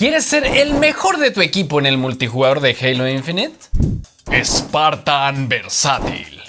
¿Quieres ser el mejor de tu equipo en el multijugador de Halo Infinite? Spartan Versátil.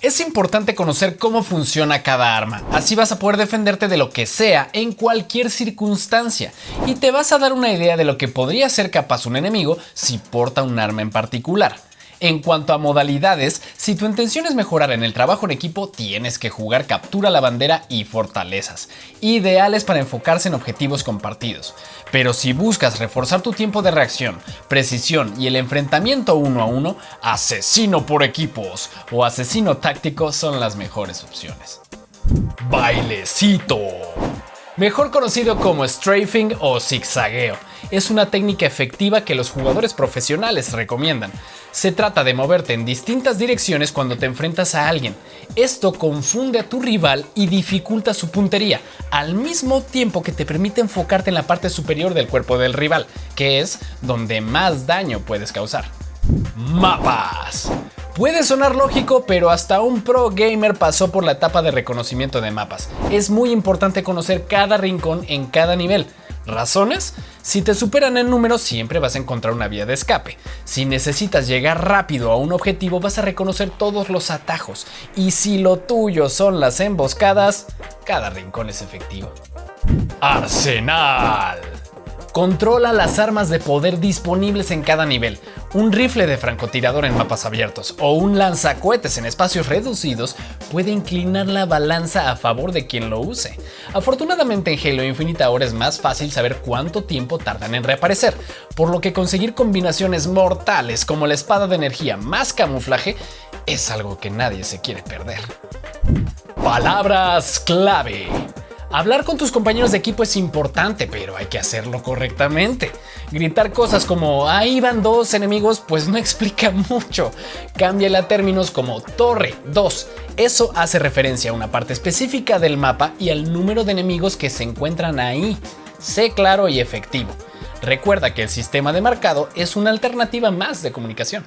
Es importante conocer cómo funciona cada arma, así vas a poder defenderte de lo que sea en cualquier circunstancia y te vas a dar una idea de lo que podría ser capaz un enemigo si porta un arma en particular. En cuanto a modalidades, si tu intención es mejorar en el trabajo en equipo, tienes que jugar captura la bandera y fortalezas, ideales para enfocarse en objetivos compartidos. Pero si buscas reforzar tu tiempo de reacción, precisión y el enfrentamiento uno a uno, asesino por equipos o asesino táctico son las mejores opciones. Bailecito mejor conocido como strafing o zigzagueo. Es una técnica efectiva que los jugadores profesionales recomiendan. Se trata de moverte en distintas direcciones cuando te enfrentas a alguien. Esto confunde a tu rival y dificulta su puntería, al mismo tiempo que te permite enfocarte en la parte superior del cuerpo del rival, que es donde más daño puedes causar. Mapas. Puede sonar lógico, pero hasta un pro gamer pasó por la etapa de reconocimiento de mapas. Es muy importante conocer cada rincón en cada nivel. ¿Razones? Si te superan en número siempre vas a encontrar una vía de escape. Si necesitas llegar rápido a un objetivo vas a reconocer todos los atajos. Y si lo tuyo son las emboscadas, cada rincón es efectivo. Arsenal. Controla las armas de poder disponibles en cada nivel. Un rifle de francotirador en mapas abiertos o un lanzacohetes en espacios reducidos puede inclinar la balanza a favor de quien lo use. Afortunadamente en Halo Infinite ahora es más fácil saber cuánto tiempo tardan en reaparecer, por lo que conseguir combinaciones mortales como la espada de energía más camuflaje es algo que nadie se quiere perder. Palabras clave. Hablar con tus compañeros de equipo es importante, pero hay que hacerlo correctamente. Gritar cosas como ahí van dos enemigos pues no explica mucho. Cámbiale a términos como torre 2. Eso hace referencia a una parte específica del mapa y al número de enemigos que se encuentran ahí. Sé claro y efectivo. Recuerda que el sistema de marcado es una alternativa más de comunicación.